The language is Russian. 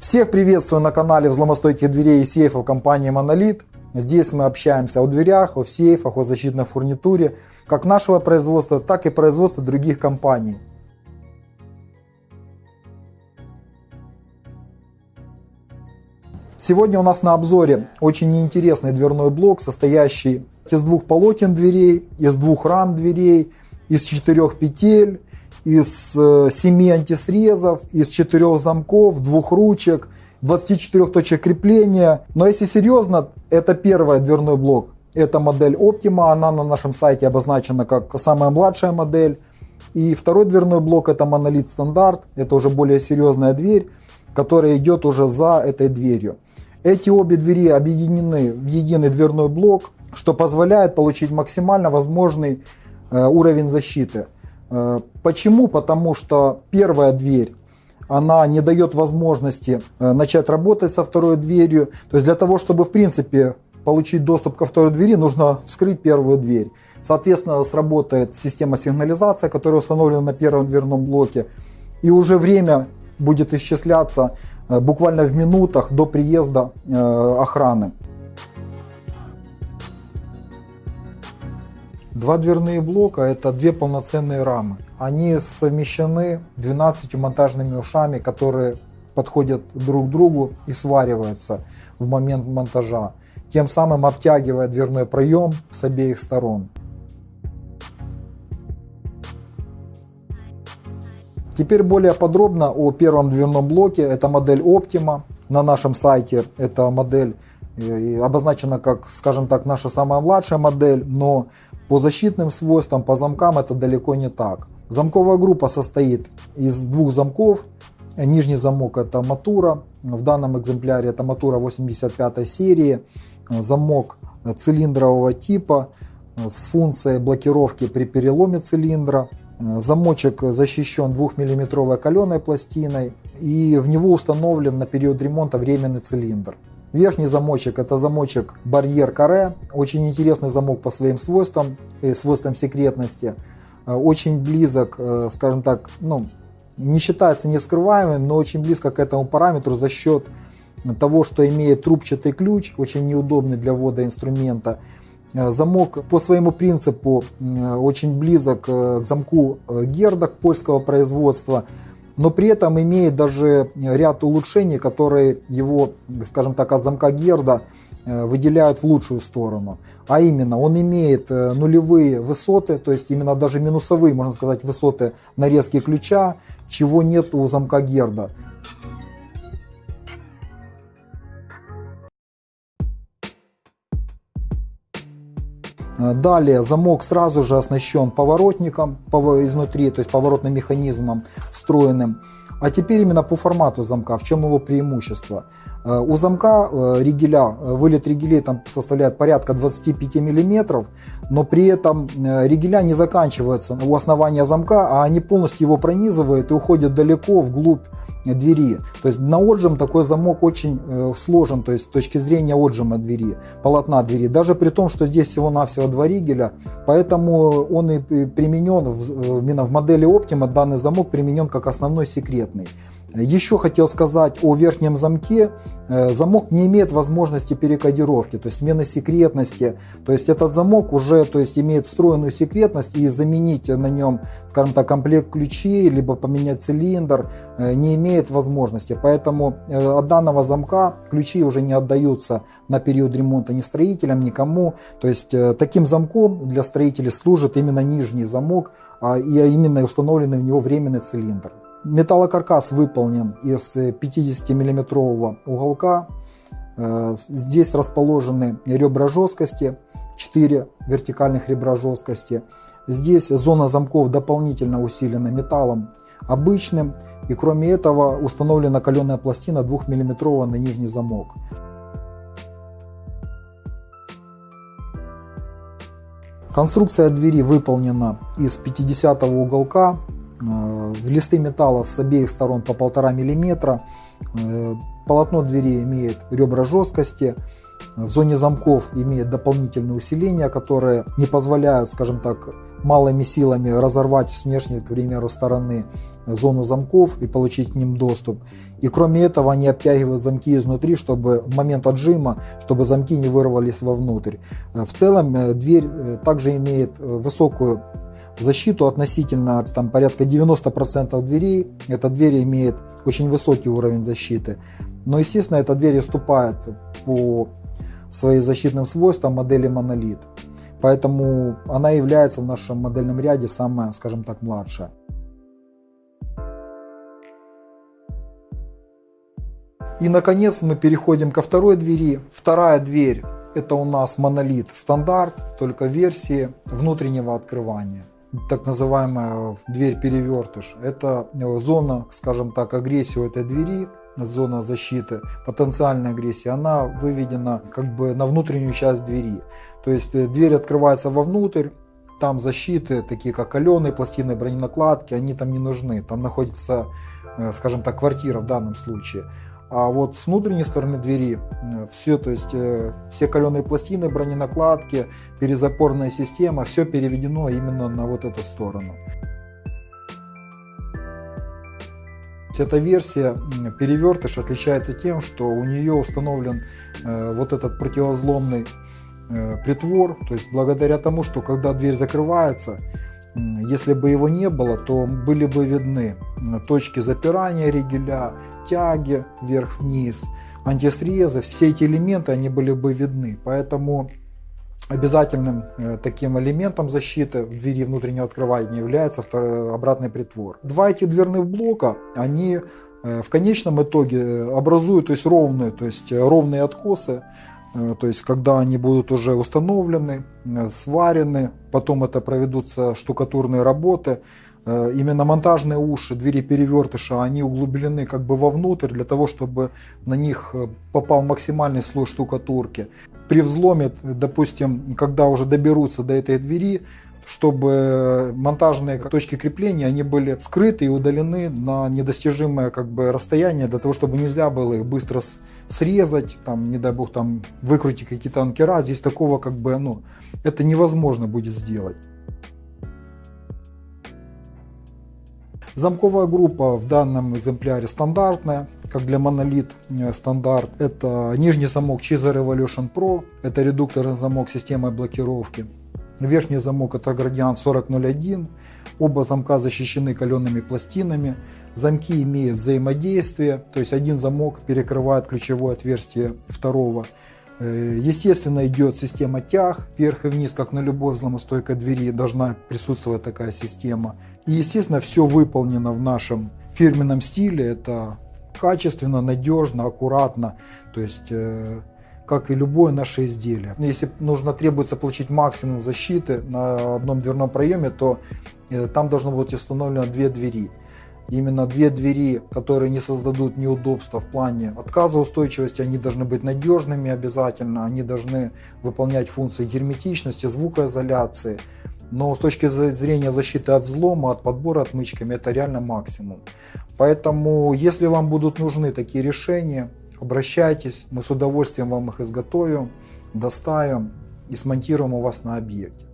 Всех приветствую на канале взломостойких дверей и сейфов компании Monolith. Здесь мы общаемся о дверях, о сейфах, о защитной фурнитуре, как нашего производства, так и производства других компаний. Сегодня у нас на обзоре очень интересный дверной блок, состоящий из двух полотен дверей, из двух рам дверей, из четырех петель, из э, семи антисрезов, из четырех замков, двух ручек, 24 точек крепления. Но если серьезно, это первый дверной блок. Это модель Optima, она на нашем сайте обозначена как самая младшая модель. И второй дверной блок это монолит стандарт, это уже более серьезная дверь, которая идет уже за этой дверью. Эти обе двери объединены в единый дверной блок, что позволяет получить максимально возможный э, уровень защиты. Э, почему? Потому что первая дверь она не дает возможности э, начать работать со второй дверью. То есть для того, чтобы в принципе получить доступ ко второй двери, нужно вскрыть первую дверь. Соответственно, сработает система сигнализации, которая установлена на первом дверном блоке. И уже время будет исчисляться э, буквально в минутах до приезда охраны. Два дверные блока это две полноценные рамы. Они совмещены 12 монтажными ушами, которые подходят друг к другу и свариваются в момент монтажа, тем самым обтягивая дверной проем с обеих сторон. Теперь более подробно о первом дверном блоке. Это модель Optima. На нашем сайте эта модель э, обозначена как, скажем так, наша самая младшая модель, но по защитным свойствам, по замкам это далеко не так. Замковая группа состоит из двух замков. Нижний замок это Матура. В данном экземпляре это Матура 85 серии. Замок цилиндрового типа с функцией блокировки при переломе цилиндра. Замочек защищен 2-мм каленой пластиной и в него установлен на период ремонта временный цилиндр. Верхний замочек это замочек барьер каре. Очень интересный замок по своим свойствам и свойствам секретности. Э, очень близок, э, скажем так, ну, не считается невскрываемым, но очень близко к этому параметру за счет того, что имеет трубчатый ключ, очень неудобный для ввода инструмента. Э, замок по своему принципу очень близок к замку Герда польского производства но при этом имеет даже ряд улучшений, которые его, скажем так, от замка Герда э, выделяют в лучшую сторону. А именно, он имеет э, нулевые высоты, то есть именно даже минусовые, можно сказать, высоты нарезки ключа, чего нет у замка Герда. Далее замок сразу же оснащен поворотником изнутри, то есть поворотным механизмом встроенным. А теперь именно по формату замка, в чем его преимущество. Э, у замка э, ригеля, вылет ригелей там составляет порядка 25 мм, но при этом ригеля не заканчиваются у основания замка, а они полностью его пронизывают и уходят далеко вглубь двери. То есть на отжим такой замок очень э, сложен, то есть с точки зрения отжима двери, полотна двери. Даже при том, что здесь всего-навсего два ригеля, поэтому он и применен именно в модели Optima, данный замок применен как основной секретный. Еще хотел сказать о верхнем замке. Э, замок не имеет возможности перекодировки, то есть смены секретности. То есть этот замок уже то есть, имеет встроенную секретность и заменить на нем, скажем так, комплект ключей, либо поменять цилиндр э, не имеет возможности. Поэтому э, от данного замка ключи уже не отдаются на период ремонта ни строителям, никому. То есть таким замком для строителей служит именно нижний замок, а, и именно установленный в него временный цилиндр. Металлокаркас выполнен из 50 миллиметрового уголка. Э, здесь расположены ребра жесткости, 4 вертикальных ребра жесткости. Здесь зона замков дополнительно усилена металлом обычным. И кроме этого установлена каленая пластина 2 мм на нижний замок. Конструкция двери выполнена из 50 уголка Э, листы металла с обеих сторон по 1,5 мм. Э, полотно двери имеет ребра жесткости. в зоне замков имеет дополнительные усиления, которые не позволяют, скажем так, малыми силами разорвать с внешней, к примеру, стороны зону замков и получить к ним доступ. И кроме этого они обтягивают замки изнутри, чтобы в момент отжима, чтобы замки не вырвались вовнутрь. В целом э, дверь э, также имеет э, высокую защиту относительно там, порядка 90% дверей. Эта дверь имеет очень высокий уровень защиты. Но, естественно, эта дверь уступает по своим защитным свойствам модели монолит. Поэтому она является в нашем модельном ряде самая, скажем так, младшая. И, наконец, мы переходим ко второй двери. Вторая дверь – это у нас монолит стандарт, только версии внутреннего открывания. Так называемая дверь-перевертыш. Это зона, скажем так, агрессии у этой двери, зона защиты, потенциальная агрессия, она выведена как бы на внутреннюю часть двери. То есть э, дверь открывается вовнутрь, там защиты, такие как каленые пластины, броненакладки, они там не нужны. Там находится, э, скажем так, квартира в данном случае. А вот с внутренней стороны двери э, все, то есть все каленые пластины, броненакладки, перезапорная система, все переведено именно на вот эту сторону. Эта версия перевертыш отличается тем, что у нее установлен э, вот этот противозломный э, притвор. То есть благодаря тому, что когда дверь закрывается, если бы его не было, то были бы видны точки запирания ригеля, тяги вверх-вниз, антисрезы. Все эти элементы они были бы видны. Поэтому Обязательным э, таким элементом защиты в двери внутреннего открывания является обратный притвор. Два этих дверных блока, они э, в конечном итоге э, образуют то есть ровные, то есть ровные откосы, то есть когда они будут уже установлены, сварены, потом это проведутся штукатурные работы, именно монтажные уши, двери перевертыша, они углублены как бы вовнутрь для того, чтобы на них попал максимальный слой штукатурки. При взломе, допустим, когда уже доберутся до этой двери, чтобы монтажные точки крепления они были скрыты и удалены на недостижимое как бы расстояние для того, чтобы нельзя было их быстро срезать, там, не дай бог, там выкрутить какие-то анкера. Здесь такого как бы, ну, это невозможно будет сделать. Замковая группа в данном экземпляре стандартная, как для монолит э, стандарт. Это нижний замок Chizer Evolution Pro, это редукторный замок системы блокировки. Верхний замок это Gradient 4001. Оба замка защищены калеными пластинами. Замки имеют взаимодействие, то есть один замок перекрывает ключевое отверстие второго. Э, естественно, идет система тяг вверх и вниз, как на любой взломостойкой двери должна присутствовать такая система. И, естественно, все выполнено в нашем фирменном стиле. Это качественно, надежно, аккуратно. То есть, э, как и любое наше изделие. Если нужно требуется получить максимум защиты на одном дверном проеме, то э, там должно быть установлено две двери. Именно две двери, которые не создадут неудобства в плане отказоустойчивости, они должны быть надежными обязательно, они должны выполнять функции герметичности, звукоизоляции, но с точки зрения защиты от взлома, от подбора отмычками, это реально максимум. Поэтому, если вам будут нужны такие решения, обращайтесь, мы с удовольствием вам их изготовим, доставим и смонтируем у вас на объекте.